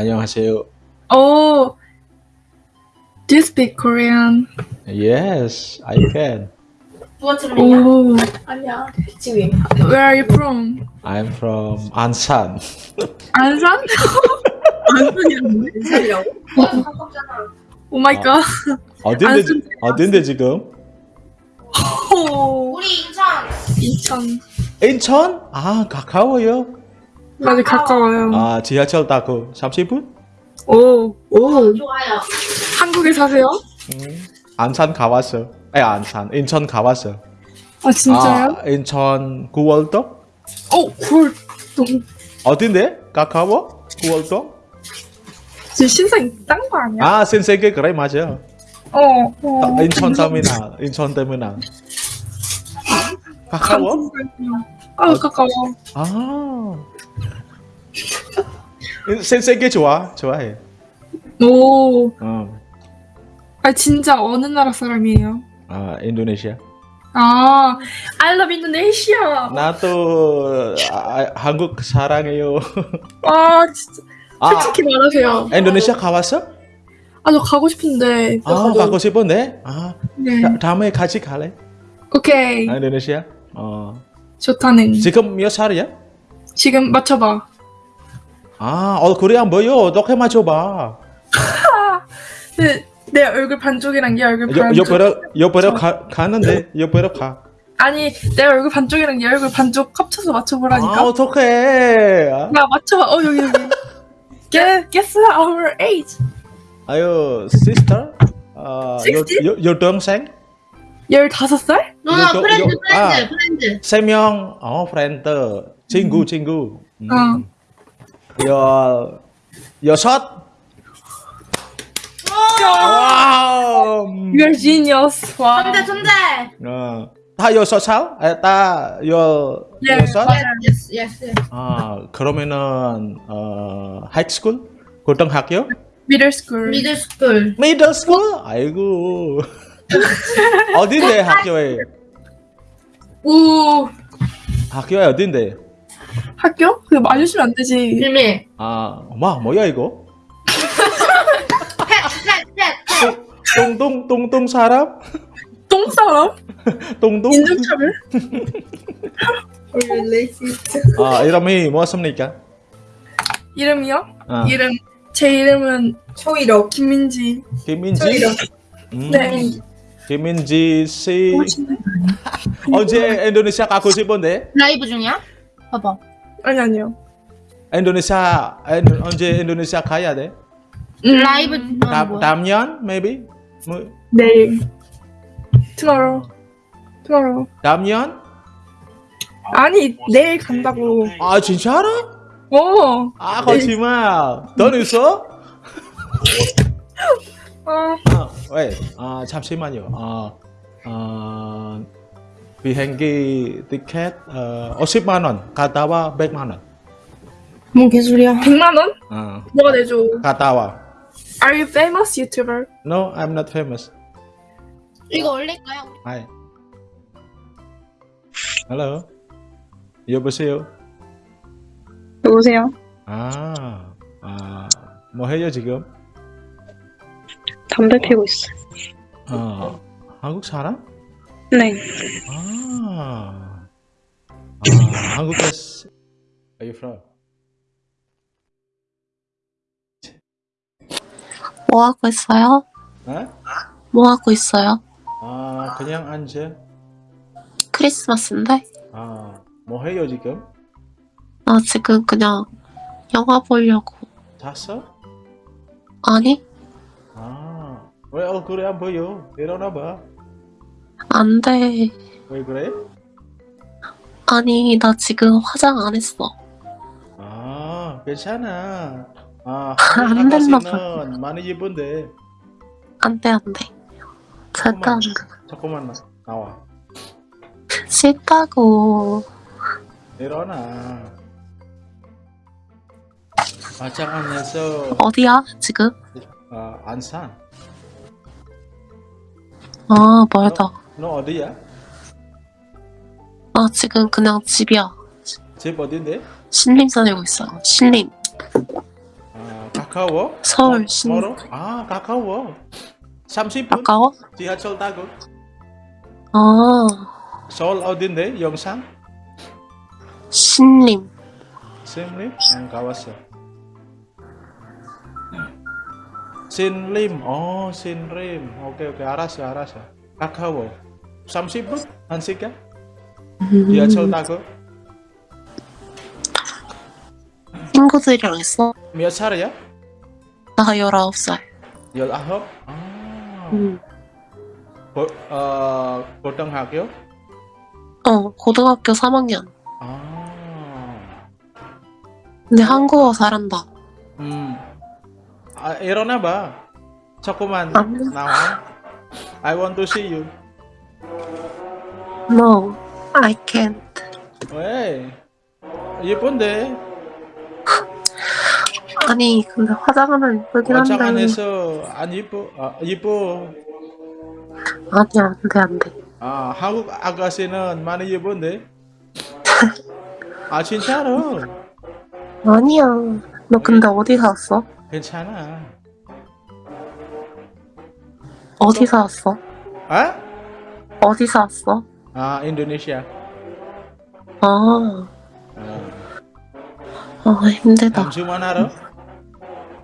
안녕하세요. Oh, do you speak Korean? Yes, I can. Oh, 아니야. 지금. where are you from? I'm from Ansan. 안산? 맞아, 가깝잖아. Oh my 어. god. 어딘데, 안산 지- 어딘데 지금? Oh, 우리 인천. 인천. 인천? 아, 가까워요. 많이 가까워요. 아, 지하철 타고 30분? 오, 오. 좋아요. 한국에 사세요? 음. 안산 가봤어. 아니, 안산. 인천 가봤어. 아, 진짜요? 아, 인천 구월동? 어, 굴. 너무 어딘데? 가까워? 구월동? 지금 신상 딴거 아니야? 아, 신세계 그래, 맞아. 어, 어. 아, 인천 터미널. 인천 터미널. 가까워? 아, 가까워. 아. 신세계 좋아. 좋아해. 오. 어. 아, 진짜 어느 나라 사람이에요? 아, 인도네시아. 아, I love Indonesia. 나도 아, 한국 사랑해요. 아, 진짜. 아, 솔직히 말하세요. 인도네시아 가봤어? 아, 저 가고 싶은데. 아, 가고 싶은데. 아, 네. 다, 다음에 같이 갈래? 오케이. 아, 인도네시아. 어. 좋다는. 지금 몇 살이야? 지금 맞춰봐. 아, 얼굴이 안 보여. 어떻게 맞춰봐? 네, 내 얼굴 반쪽이랑 얘 얼굴 옆, 반쪽. 옆으로, 옆으로 가, 가는데, 옆으로 가. 아니, 내 얼굴 반쪽이랑 얘 얼굴 반쪽 합쳐서 맞춰보라니까. 아, 어떡해. 아, 나 맞춰봐. 어, 여기, 여기. guess, guess our age. 아유, sister? 아, 여, 여, 여동생? 15살? 누나, 이거, friend, friend, 아. Friend. 세 명, 어, friend. 친구, 친구. 음. 어. 여, 여섯? Wow! You're genius. 와. 천재, 천재. 어. 다 여섯 살? 에, 다 여, 예. 여섯? Yes, yes, yes. 아, 그러면은, 어, high school? 고등학교? Middle school. Middle school. Middle school? 아이고. 어딘데, 학교에? 오. 학교에 어딘데? 학교? 그거 맞으시면 안 되지. 비밀. 아, 뭐, 뭐야, 이거? 똥똥, 똥똥 사람? 똥 사람? 똥똥? 인종차별? 아, 이름이 무엇입니까? 이름이요? 아, 이름. 제 이름은 초이로. 김민지. 김민지? 음, 네. 김민지 씨. 언제 인도네시아 가고 싶은데? 라이브 중이야? 봐봐. 아니, 아니요. 인도네시아, 인- 언제 인도네시아 가야 돼? 음, 라이브 다? 다음 년? Maybe? 뭐, 내일. Tomorrow. Tomorrow. 다음 년? 아니, 내일 간다고. 아, 진짜로? 어. 아, 거짓말. 돈 있어? 어. 아, 왜? 아, 잠시만요. 아, 아, 비행기 티켓 어, 50만 원. 갔다 와 100만 원. 뭔 개소리야. 100만 원? 어, 너가 내줘. 갔다 와. Are you famous YouTuber? No, I'm not famous. 이거 올릴까요? Hi. Hello. 여보세요. 여보세요? 아, 아, 뭐 해요 지금? 담배 피고 있어요. 어, 한국 사람? 네. 아, 아, 한국에서 Are you from? 뭐 하고 있어요? 어? 뭐 하고 있어요? 아, 그냥 앉아. 크리스마스인데? 아, 뭐 해요 지금? 나 지금 그냥 영화 보려고. 잤어? 아니? 아, 왜 얼굴이 안 보여? 일어나 봐. 안 돼. 왜 그래? 아니, 나 지금 화장 안 했어. 아, 괜찮아. 아, 안 됐나 아가씨는 많이 예쁜데. 안 돼, 안 돼. 돼. 잠깐만 나- 나와. 싫다고. 일어나. 화장 안 해서 어디야, 지금? 아, 안산. 아, 멀다. 너 어디야? 나 지금 그냥 집이야. 집 어딘데? 신림 살고 있어. 신림. 아, 가, 가까워? 서울 뭐- 신 뭐로? 아 가까워 30분 가까워? 지하철 타고 아 서울 어딘데 영상? 신림 신림? 응 가봤어 신림 어 신림 오케이 오케이 알았어 알았어 가까워 30분? 1시간? 지하철 타고 친구들이랑 있어? 몇 살이야? 나 19살 19? 아 음. 고, 어, 고등학교? 어 고등학교 3학년 아 근데 한국어 잘한다 음. 아, 일어나 봐. 조금만 안 나와. I want to see you. No I can't 왜? 예쁜데? 아니 근데 화장하면 예쁘긴 화장 안 한데 해서 안 예뻐? 아, 예뻐. 아니야 안돼 안돼 아, 한국 아가씨는 많이 예쁜데? 아, 진짜로? 아니야 너 근데 어디 사왔어? 괜찮아. 어디 사왔어? 아? 어디 사왔어? 아, 인도네시아. 아, 아, 아 힘들다 다음 주만 알아?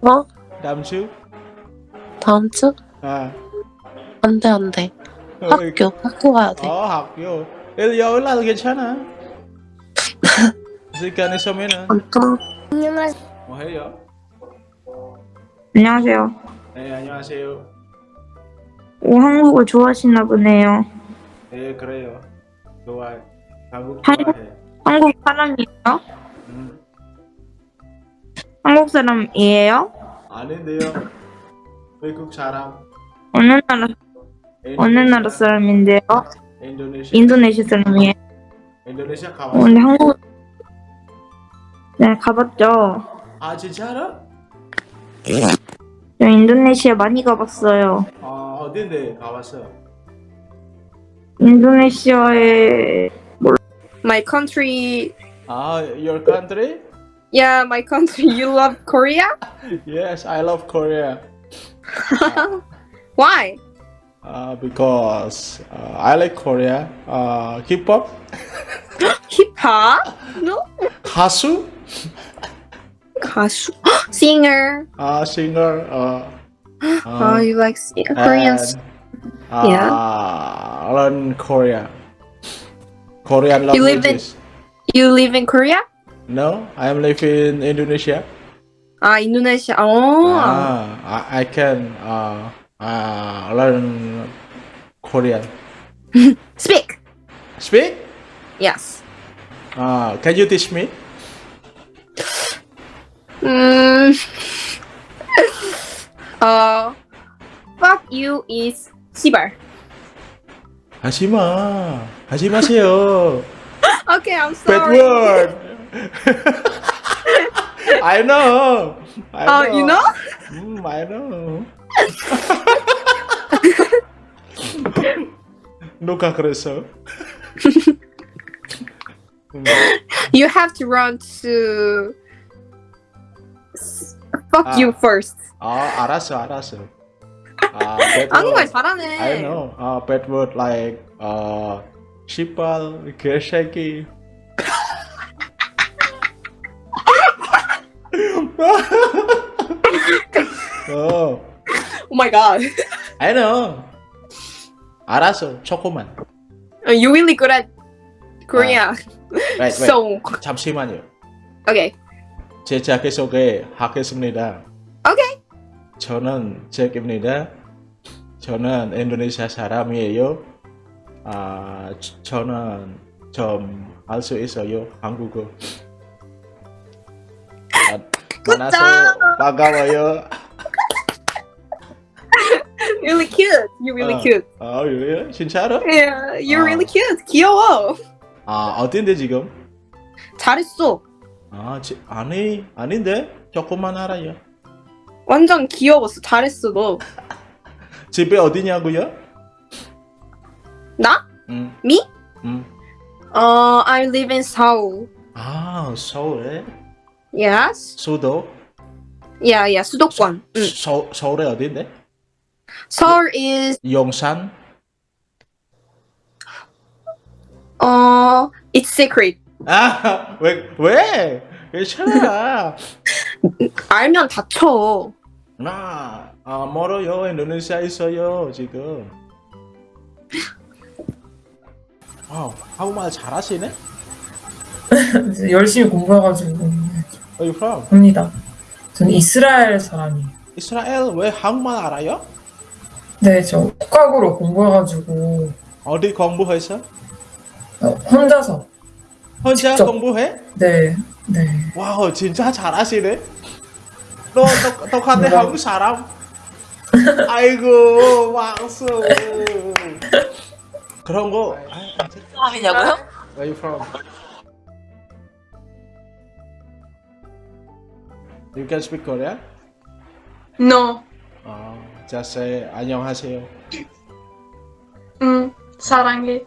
어? 다음 주? 다음 주? 아. 안돼 안돼 어, 학교 학교 가야 돼 어, 학교. 일요일 날 괜찮아. 시간 있으면은 아무튼 뭐 해요? 안녕하세요. 네, 안녕하세요. 오, 한국을 좋아하시나 보네요. 네, 그래요. 좋아해. 한국 한국? 한국 사람이에요? 음, 한국 사람이에요? 아닌데요. 외국 사람. 어느 나라 어느 나라 사람인데요? 인도네시아. 인도네시아 사람이에요. 인도네시아 어, 가봤어. 근데 한국 네 가봤죠. 아, 진짜로? 저 인도네시아 많이 가봤어요. 아, 어딘데 가봤어? 인도네시아에 My country. 아, your country? Yeah, my country. You love Korea? Yes, I love Korea. Why? Uh, because uh, I like Korea. Uh, K-pop, Hip hop? No. 가수, 가수. Singer. uh, singer. Uh, Oh, uh, you like sing- Uh, yeah. Ah, I learned Korea. Korean languages. You live in, you live in Korea? No, I am living in Indonesia. Ah, Indonesia. Oh. Ah, I, I can uh, uh, learn Korean. Speak. Speak? Yes. Uh, can you teach me? Mm. uh, fuck you is 시발. 하지 마. 하지 마세요. Okay, I'm Bad sorry. word. I know. I Oh, you know? Mm, I know. 누가 그랬어? 음, You have to run to. s- Fuck 아. you first. 아, 알았어, 알았어. 아, bad 한국말. 잘하네. I know. Uh, bad word like uh, 씨발, 개새끼. 어, Oh my god. I know. 알았어, 조금만. You're really good at Korea. Wait, wait. So, 잠시만요. okay. 제 자기소개 하겠습니다. Okay. 저는 잭입니다. 저는 인도네시아 사람이에요. 아, 저- 저는 좀 알 수 있어요, 한국어. 아, 만나서 반가워요. really cute. You're really 어. cute. 아, 예? 진짜로? Yeah, you're 아. really cute. 귀여워. 아, 어딘데 지금? 잘했어. 아, 지, 아니, 아닌데? 조금만 알아요. 완전 귀여웠어. 잘했어, 너. 집에 어디냐고요? 나? 음, Me? 음. 어, I live in Seoul. 아, 서울에? Yes. 수도? Yeah, yeah, 수도권. 응. 서, 서울에 어디인데? 서울 is 용산? 어 it's secret. 아, 왜, 왜? 괜찮아. 알면 다쳐. 나, 아, 멀어요. 인도네시아 있어요, 지금. 와우, 한국말 잘하시네? 열심히 공부해가지고 Where you from? 합니다. 저는 이스라엘 사람이에요. 이스라엘 왜 한국말 알아요? 네, 저 국가고로 공부해가지고 어디 공부해서? 어, 혼자서. 혼자 직접. 공부해? 네, 네. 와우, 진짜 잘하시네. 너 똑- 똑같네 뭐라고? 한국 사람. 아이고, 왕수. 그런 거. 아. 사람이냐고요? Where you from? You can speak Korean? No. 아, just say 안녕하세요. 음, 사랑해.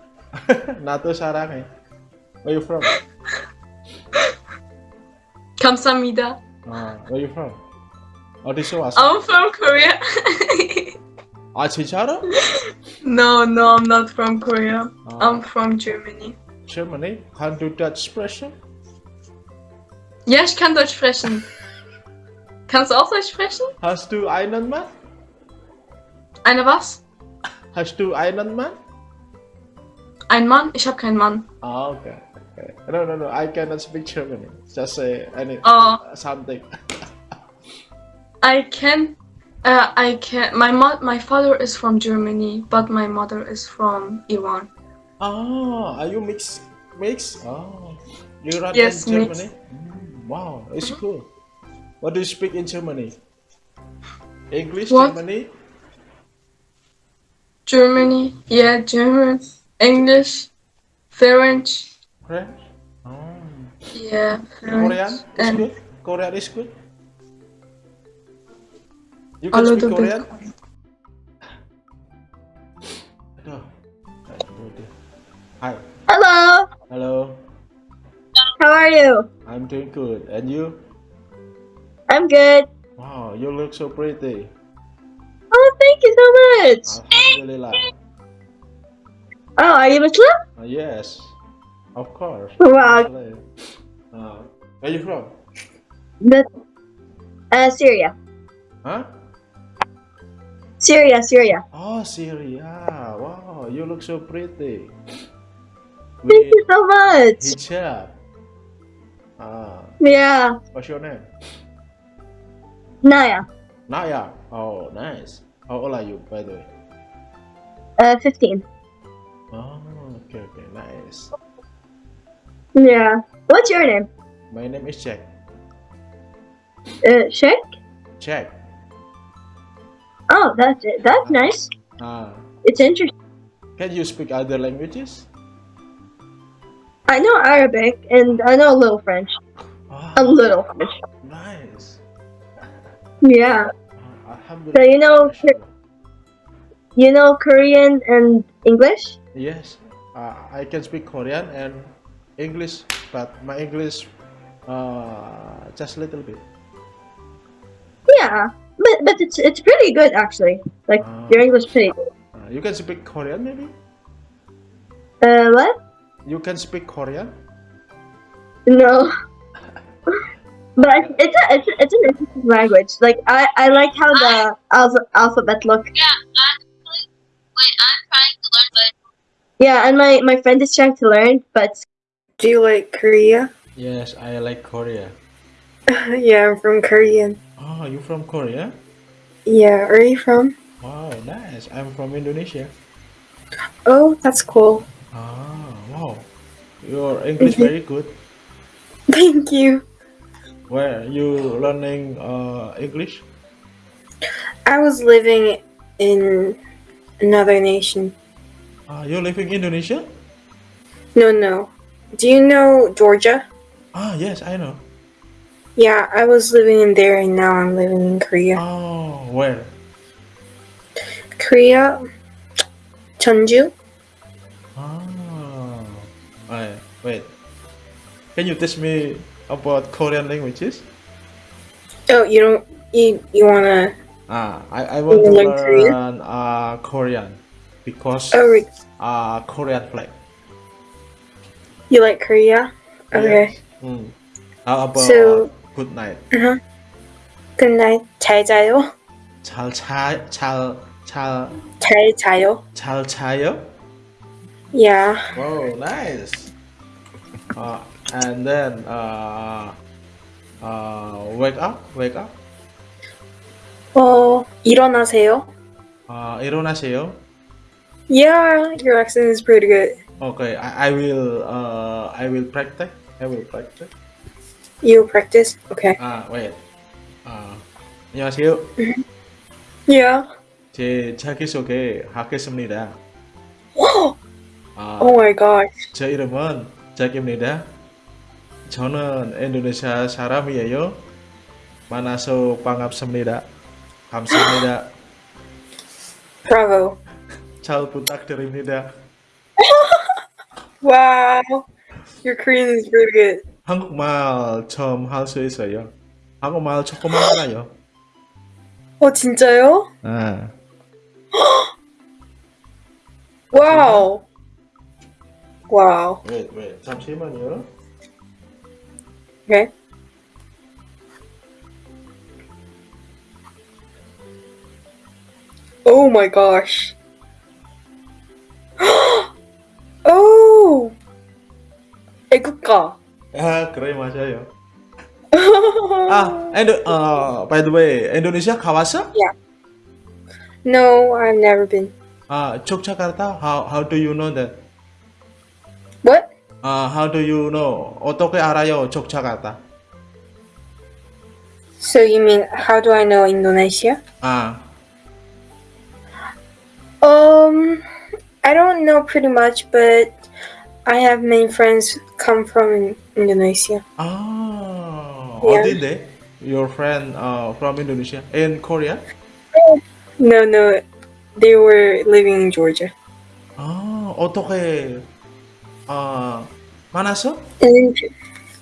나도 사랑해. Where you from? 감사합니다. 아, where you from? 어디서 왔어? I'm from Korea. 아, 진짜로? no, no, I'm not from Korea. 아, I'm from Germany. Germany? Can do that expression? Ja, ich kann Deutsch sprechen. Kannst du auch Deutsch sprechen? Hast du einen Mann? Eine was? Hast du einen Mann? Ein Mann? Ich habe keinen Mann. Ah, okay. okay. No, no, no. I cannot speak German. Just say any Oh, something. I can. Uh, I can. My mo- my father is from Germany, but my mother is from Iran. Ah, are you mix? Mix? Oh, you run Yes, in mix. Germany? Mm, wow, it's cool. What do you speak in Germany? English, What? Germany? Germany, yeah, German, English, French, French? Oh. yeah, French, Korean is and good? Korean is good? You can speak. Korean? Hi. Hello. Hello. How are you? I'm doing good. And you? I'm good. Wow, you look so pretty. Oh, thank you so much. Alhamdulillah. Oh, are you Muslim? Uh, yes, of course. Wow. Uh, where you from? The, uh, Syria. Huh? Syria, Syria. Oh, Syria. Wow, you look so pretty. Thank you so much. hijab. Ah, Yeah. what's your name? Naya. Naya. Oh, nice. How old are you, by the way? Uh, 15. Oh, okay, okay, nice. Yeah. What's your name? My name is Jack. Uh, Sheikh? Jack. Oh, that's it. That's nice. Ah, It's interesting. can you speak other languages? I know Arabic and I know a little French. Ah, A little French. nice. Yeah. Ah, So you know, you know Korean and English? Yes, uh, I can speak Korean and English, but my English uh, just a little bit. Yeah. But but it's it's pretty good actually. Like Ah. your English pretty good. Uh, you can speak Korean, maybe? Uh, what? You can speak Korean? No. but it's a, it's a, it's an interesting language. Like I I like how the alpha, alphabet look. Yeah, actually, wait, I'm trying to learn, but Yeah, and my my friend is trying to learn, but Do you like Korea? Yes, I like Korea. yeah, I'm from Korean. Oh, you from Korea? Yeah, where are you from? Wow, nice. I'm from Indonesia. Oh, that's cool. Ah, wow. Your English very good. Thank you. Where are you learning uh, English? I was living in another nation. Ah, you live in Indonesia? No, no. Do you know Georgia? Ah, yes, I know. Yeah, I was living in there and now I'm living in Korea. Oh, where? Korea? Jeonju? Ah, I, wait. Can you teach me about Korean languages? Oh, you don't you you wanna Ah, I, I want to learn Korean? uh, Korean because oh re- uh, Korean flag. you like Korea? Okay. Mm. How about So- good night? Uh-huh. Good night. 잘 자요. 잘 자, 잘, 잘, 잘 자요. 잘 자요? Yeah. Wow, nice. Uh, and then uh, uh, wake up, wake up. 어 일어나세요. Uh, 일어나세요. Yeah, your accent is pretty good. Okay, I, I will uh, I will practice. I will practice. You practice? Okay. 아, wait. 아, 안녕하세요. Yeah. 제 자기소개 하겠습니다. 아, Oh my gosh. 제 이름은 잭입니다. 저는 인도네시아 사람이에요. 만나서 반갑습니다. 감사합니다. Bravo. 잘 부탁드립니다. Wow. Your Korean is pretty good. 한국말 처음 할 수 있어요. 한국말 조금만 알아요. 어 진짜요? 아, Wow. Wow. wait, wait, 잠시만요. Okay. Oh my gosh. oh. 애국가. Ah, keren Mas Ayo. ah, and uh, ah, by the way, Indonesia Kawasa? Yeah. No, I've never been. Ah, Yogyakarta, how, how do you know that? What? Uh, how do you know Otoke Arayo Yogyakarta? So you mean, how do I know Indonesia? Ah. Um, I don't know pretty much, but I have many friends come from Indonesia. 아, Yeah. 어딘데? Your friend uh, from Indonesia in Korea? No, no, they were living in Georgia. 아, 어떻게 아, 만났어? In,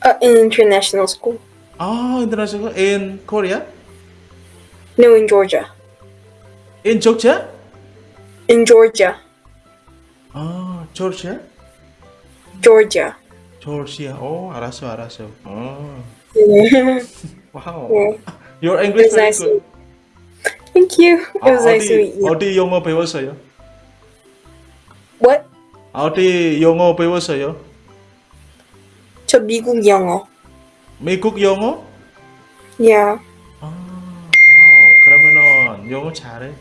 uh, in international school. 아, international in Korea? No, in Georgia. In Georgia? In Georgia. 아, Georgia? Georgia. Georgia. 오, 알았어, 알았어. 어, Yeah. 와우. Yeah. Your English very nice. good. Thank you. It 아, was nice to meet you. 어디 영어 배웠어요? What? 어디 영어 배웠어요? 저 미국 영어. 미국 영어? Yeah. 아, 와우. 그러면은 영어 잘해.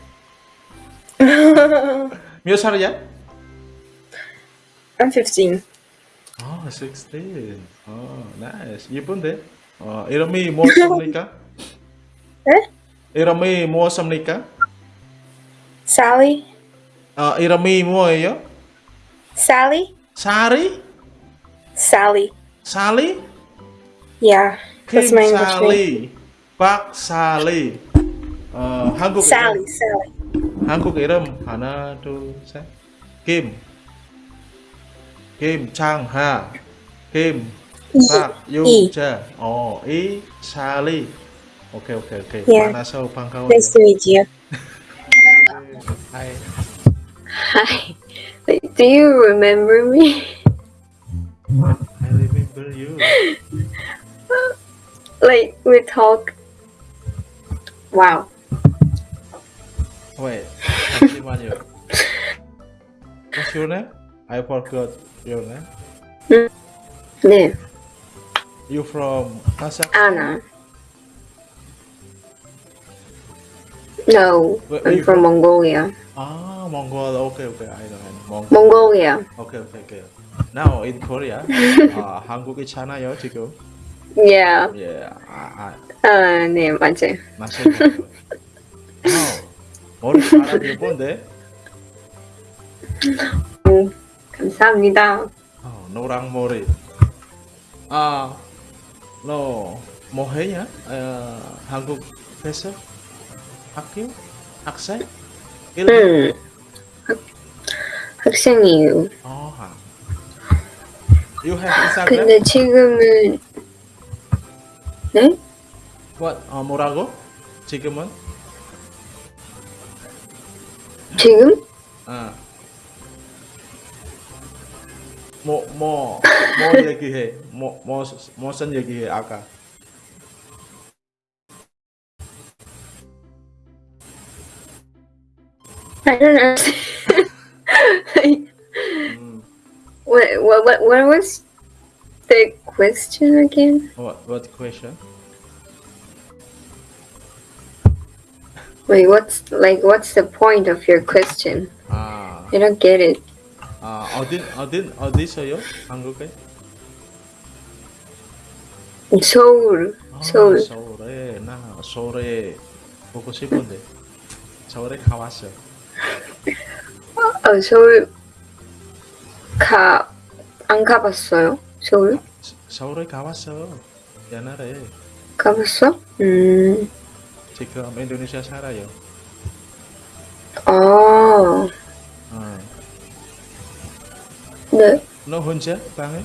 몇 살이야? I'm 15. 아, 16. 어, 나이스. 예쁜데? 어, 이름이 무엇입니까? 네? 이름이 무엇입니까? Sally? 어, 이름이 뭐예요? Sally? 사리? Sally. 살리? Yeah. That's my English name. 김살리. 박살리. 어, 한국 Sally. 이름. Sally. 한국 이름 하나, 둘, 셋. 김. Kim Chang Ha. Kim Park Yu Cha Oh E Sally Okay okay okay yeah. Manasau Pangkawan Nice to meet you Hi Hi Do you remember me? I remember you. Like we talk. Wow. Wait, I see you. What's your name? I forgot your name. 네, You from Kazakhstan? Anna. No, Where- where I'm from from? Mongolia. Ah, Mongol. Okay, okay. I know. I know. Mongol. Mongolia. Okay, okay, okay. Now in Korea, 아, 한국이잖아요 지금. Yeah. Yeah, 아, 아, 아, 네, 맞아요. 맞아요. wow, 머리 파란 예쁜데? 감사합니다. 어, 노랑 머리. 아, 너 뭐 해냐? 어, 한국에서 학교? 학생? 일? 음, 학, 학생이에요. 어, 하. You have Instagram? 근데 지금은 네? What? 어, 뭐라고? 지금은? 지금? 아. more more more lagi है more I don't know. mm. what, what, what, what was the question again? What, what question? Wait, what's like what's the point of your question? Ah. I don't get it. 아, 어디, 어디, 어디서요? 한국에? 서울, 아, 서울. 서울에, 나 서울에 보고 싶은데. 서울에 가봤어. 어, 서울 가, 안 가봤어요? 서울? 서- 서울에 가봤어. 옛날에. 가봤어? 음, 지금 인도네시아 살아요. 아, 네, 너 혼자 방에?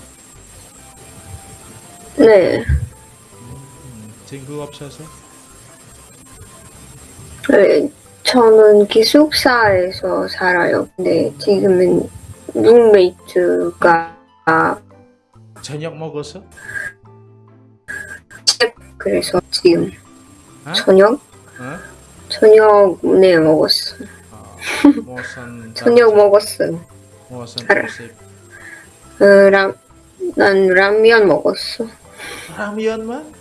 네. 음, 친구 없어서? 네, 저는 기숙사에서 살아요. 근데 지금은 룸메이트가 저녁 먹었어? 그래서 지금 어? 저녁? 어? 저녁 네 먹었어. 아, 무슨 저녁 먹었어. 무슨 알아. 어, 라, 난 라면 먹었어. 라면만?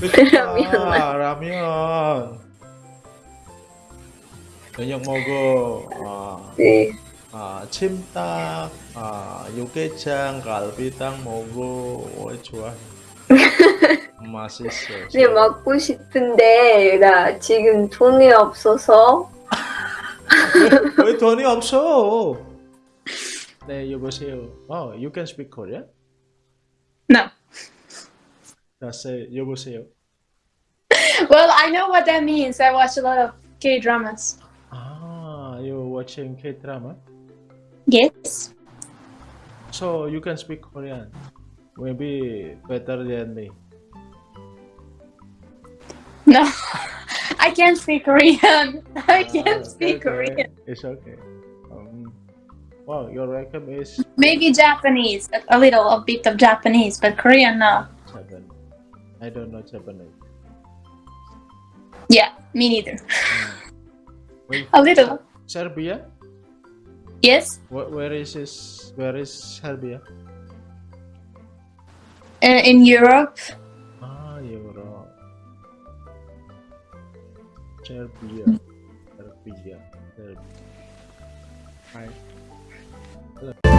라면만. 아, 라면. 저녁 먹어. 아, 네. 아, 찜닭, 아, 육개장, 갈비탕 먹어. 어, 좋아. 맛있어. 네 먹고 싶은데 나 지금 돈이 없어서 왜 돈이 없어? 네, 여보세요. Oh, you can speak Korean? No. That's it. 여보세요. Well, I know what that means. I watch a lot of K dramas. Ah, you're watching K-drama? Yes. So you can speak Korean. Maybe better than me. No. I can't speak Korean. I Ah, can't speak okay. Korean. It's okay. Well, your record is Maybe Japanese. A- little, a bit of Japanese, but Korean, no. seven. I don't know Japanese. Yeah, me neither. Wait, A little. Serbia? Yes. Where, where is this? Where is Serbia? Uh, in Europe. Ah, Europe. Serbia. Serbia. Serbia. Hello.